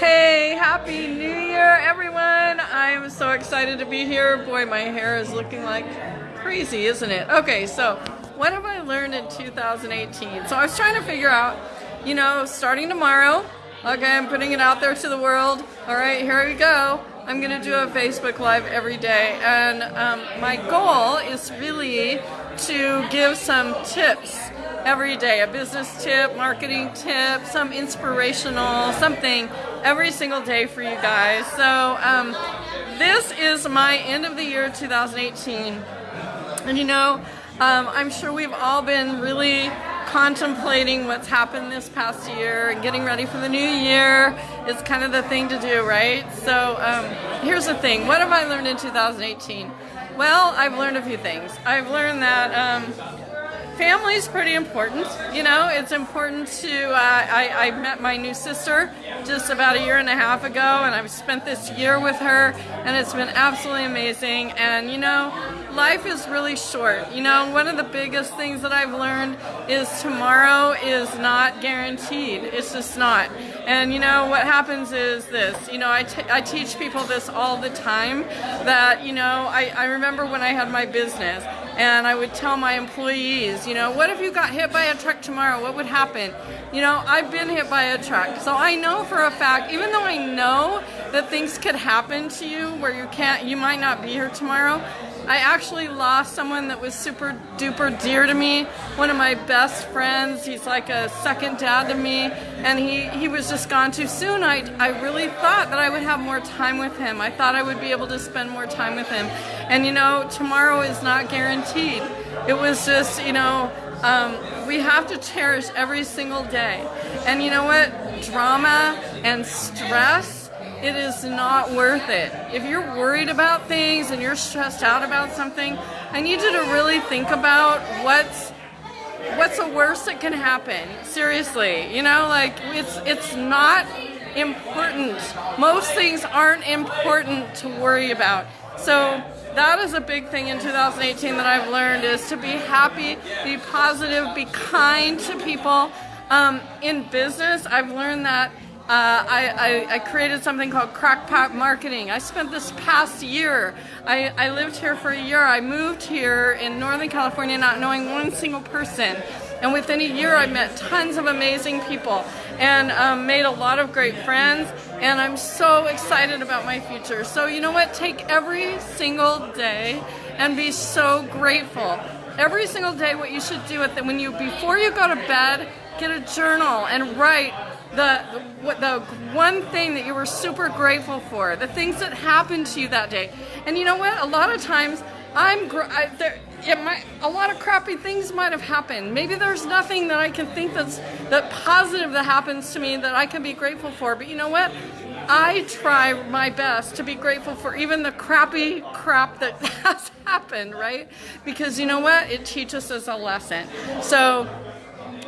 Hey, happy new year, everyone. I'm so excited to be here. Boy, my hair is looking like crazy, isn't it? Okay, so what have I learned in 2018? So I was trying to figure out, you know, starting tomorrow, okay, I'm putting it out there to the world. All right, here we go. I'm gonna do a Facebook Live every day, and um, my goal is really to give some tips every day, a business tip, marketing tip, some inspirational, something every single day for you guys. So um, this is my end of the year 2018. And you know, um, I'm sure we've all been really contemplating what's happened this past year and getting ready for the new year is kind of the thing to do, right? So um, here's the thing. What have I learned in 2018? Well, I've learned a few things. I've learned that um, family is pretty important. You know, it's important to. Uh, I, I met my new sister just about a year and a half ago, and I've spent this year with her, and it's been absolutely amazing. And you know, life is really short. You know, one of the biggest things that I've learned is tomorrow is not guaranteed. It's just not. And you know, what happens is this. You know, I, I teach people this all the time. That you know, I, I remember when I had my business and I would tell my employees, you know, what if you got hit by a truck tomorrow? What would happen? You know, I've been hit by a truck, so I know for a fact, even though I know that things could happen to you where you can't, you might not be here tomorrow, I actually lost someone that was super duper dear to me, one of my best friends. He's like a second dad to me, and he, he was just gone too soon. I, I really thought that I would have more time with him. I thought I would be able to spend more time with him. And you know, tomorrow is not guaranteed. It was just, you know, um, we have to cherish every single day. And you know what? Drama and stress it is not worth it. If you're worried about things and you're stressed out about something, I need you to really think about what's what's the worst that can happen. Seriously, you know, like it's it's not important. Most things aren't important to worry about. So that is a big thing in 2018 that I've learned is to be happy, be positive, be kind to people. Um, in business, I've learned that uh, I, I, I, created something called Crackpot Marketing. I spent this past year, I, I lived here for a year. I moved here in Northern California not knowing one single person. And within a year, I met tons of amazing people and um, made a lot of great friends. And I'm so excited about my future. So you know what? Take every single day and be so grateful. Every single day, what you should do it when you before you go to bed, get a journal and write the, the, the one thing that you were super grateful for, the things that happened to you that day. And you know what? A lot of times, I'm I, there. It might, a lot of crappy things might have happened. Maybe there's nothing that I can think that's that positive that happens to me that I can be grateful for. But you know what? I try my best to be grateful for even the crappy crap that has happened, right? Because you know what? It teaches us a lesson. So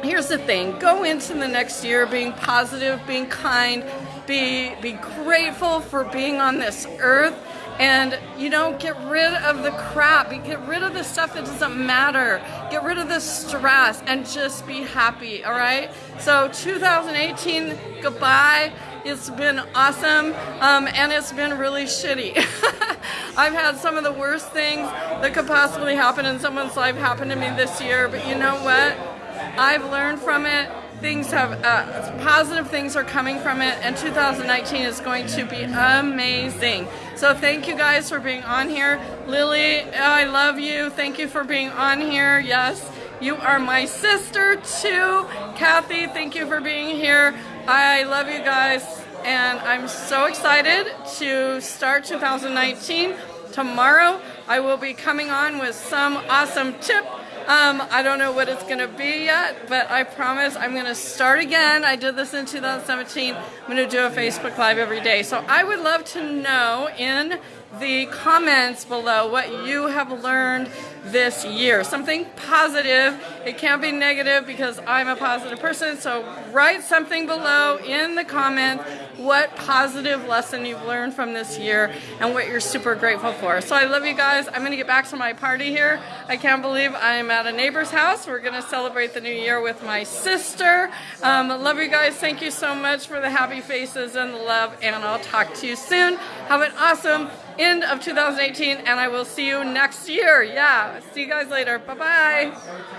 here's the thing go into the next year being positive being kind be be grateful for being on this earth and you know get rid of the crap get rid of the stuff that doesn't matter get rid of the stress and just be happy all right? So 2018 goodbye. It's been awesome um, and it's been really shitty. I've had some of the worst things that could possibly happen in someone's life happen to me this year but you know what I've learned from it. Things have, uh, positive things are coming from it, and 2019 is going to be amazing. So thank you guys for being on here. Lily, I love you. Thank you for being on here. Yes, you are my sister too. Kathy, thank you for being here. I love you guys, and I'm so excited to start 2019. Tomorrow, I will be coming on with some awesome tip um, I don't know what it's going to be yet, but I promise I'm going to start again. I did this in 2017. I'm going to do a Facebook Live every day. So I would love to know in the comments below what you have learned this year. Something positive. It can't be negative because I'm a positive person. So write something below in the comments what positive lesson you've learned from this year and what you're super grateful for. So I love you guys. I'm going to get back to my party here. I can't believe I'm at a neighbor's house. We're going to celebrate the new year with my sister. Um, love you guys. Thank you so much for the happy faces and the love, and I'll talk to you soon. Have an awesome end of 2018, and I will see you next year. Yeah, see you guys later. Bye-bye.